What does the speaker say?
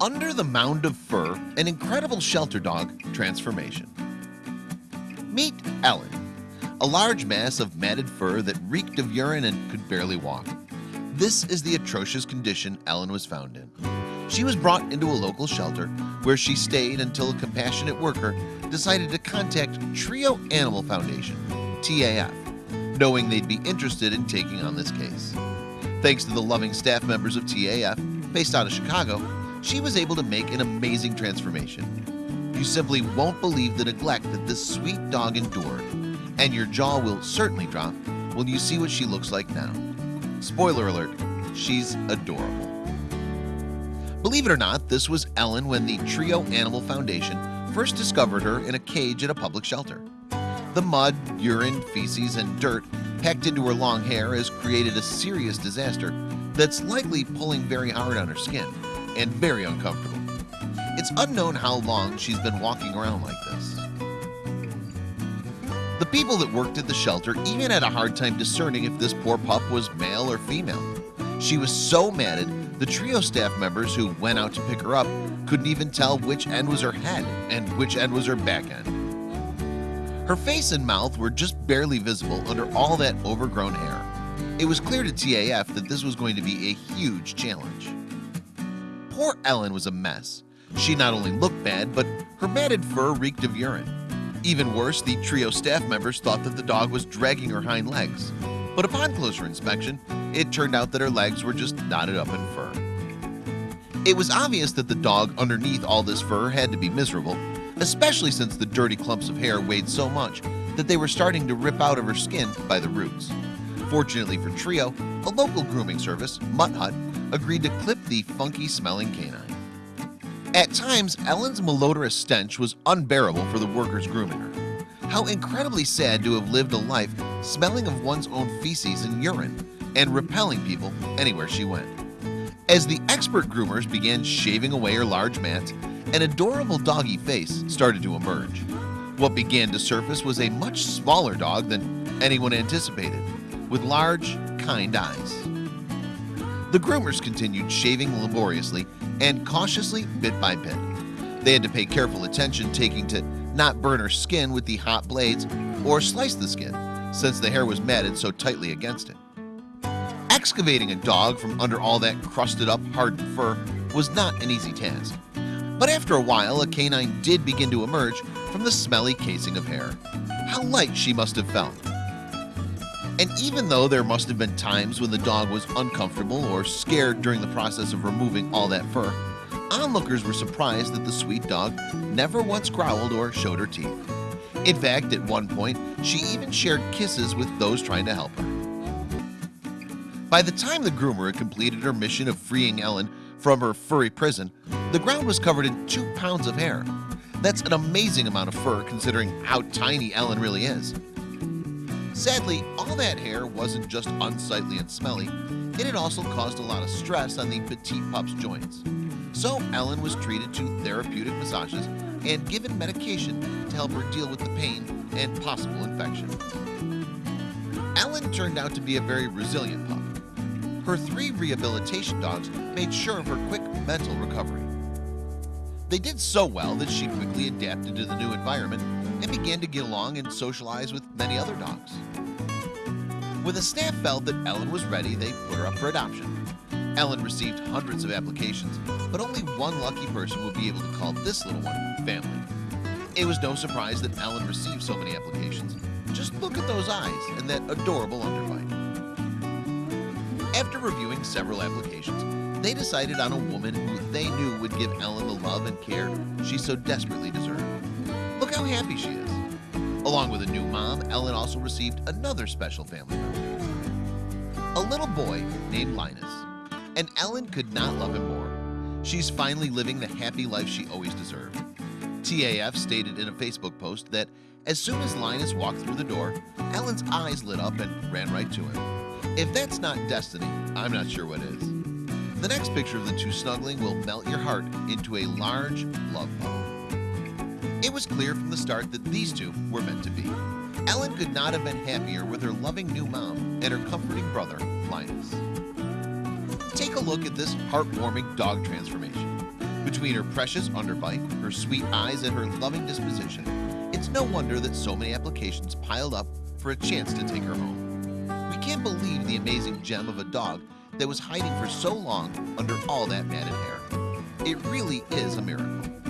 Under the mound of fur, an incredible shelter dog transformation. Meet Ellen, a large mass of matted fur that reeked of urine and could barely walk. This is the atrocious condition Ellen was found in. She was brought into a local shelter where she stayed until a compassionate worker decided to contact Trio Animal Foundation, TAF, knowing they'd be interested in taking on this case. Thanks to the loving staff members of TAF, based out of Chicago, she was able to make an amazing transformation. You simply won't believe the neglect that this sweet dog endured, and your jaw will certainly drop when you see what she looks like now. Spoiler alert, she's adorable. Believe it or not, this was Ellen when the Trio Animal Foundation first discovered her in a cage at a public shelter. The mud, urine, feces, and dirt packed into her long hair has created a serious disaster that's likely pulling very hard on her skin and very uncomfortable. It's unknown how long she's been walking around like this. The people that worked at the shelter even had a hard time discerning if this poor pup was male or female. She was so matted the trio staff members who went out to pick her up couldn't even tell which end was her head and which end was her back end. Her face and mouth were just barely visible under all that overgrown hair. It was clear to TAF that this was going to be a huge challenge. Poor Ellen was a mess. She not only looked bad, but her matted fur reeked of urine. Even worse, the trio staff members thought that the dog was dragging her hind legs. But upon closer inspection, it turned out that her legs were just knotted up in fur. It was obvious that the dog underneath all this fur had to be miserable, especially since the dirty clumps of hair weighed so much that they were starting to rip out of her skin by the roots. Fortunately for Trio, a local grooming service, Mutt Hut, agreed to clip the funky smelling canine. At times, Ellen's malodorous stench was unbearable for the workers grooming her. How incredibly sad to have lived a life smelling of one's own feces and urine and repelling people anywhere she went. As the expert groomers began shaving away her large mats, an adorable doggy face started to emerge. What began to surface was a much smaller dog than anyone anticipated, with large, kind eyes. The groomers continued shaving laboriously and cautiously bit by bit. They had to pay careful attention taking to not burn her skin with the hot blades or slice the skin since the hair was matted so tightly against it. Excavating a dog from under all that crusted up hardened fur was not an easy task. But after a while, a canine did begin to emerge from the smelly casing of hair. How light she must have felt. And even though there must have been times when the dog was uncomfortable or scared during the process of removing all that fur, onlookers were surprised that the sweet dog never once growled or showed her teeth. In fact, at one point, she even shared kisses with those trying to help her. By the time the groomer had completed her mission of freeing Ellen from her furry prison, the ground was covered in two pounds of hair. That's an amazing amount of fur considering how tiny Ellen really is. Sadly, all that hair wasn't just unsightly and smelly, it had also caused a lot of stress on the petite pup's joints. So Ellen was treated to therapeutic massages and given medication to help her deal with the pain and possible infection. Ellen turned out to be a very resilient pup. Her three rehabilitation dogs made sure of her quick mental recovery. They did so well that she quickly adapted to the new environment and began to get along and socialize with many other dogs. When the staff felt that Ellen was ready, they put her up for adoption. Ellen received hundreds of applications, but only one lucky person would be able to call this little one family. It was no surprise that Ellen received so many applications. Just look at those eyes and that adorable underbite. After reviewing several applications, they decided on a woman who they knew would give Ellen the love and care she so desperately deserved. Look how happy she is. Along with a new mom, Ellen also received another special family member. A little boy named Linus. And Ellen could not love him more. She's finally living the happy life she always deserved. TAF stated in a Facebook post that as soon as Linus walked through the door, Ellen's eyes lit up and ran right to him. If that's not destiny, I'm not sure what is. The next picture of the two snuggling will melt your heart into a large love poem. It was clear from the start that these two were meant to be. Ellen could not have been happier with her loving new mom and her comforting brother, Linus. Take a look at this heartwarming dog transformation. Between her precious underbite, her sweet eyes, and her loving disposition, it's no wonder that so many applications piled up for a chance to take her home. We can't believe the amazing gem of a dog that was hiding for so long under all that matted hair. It really is a miracle.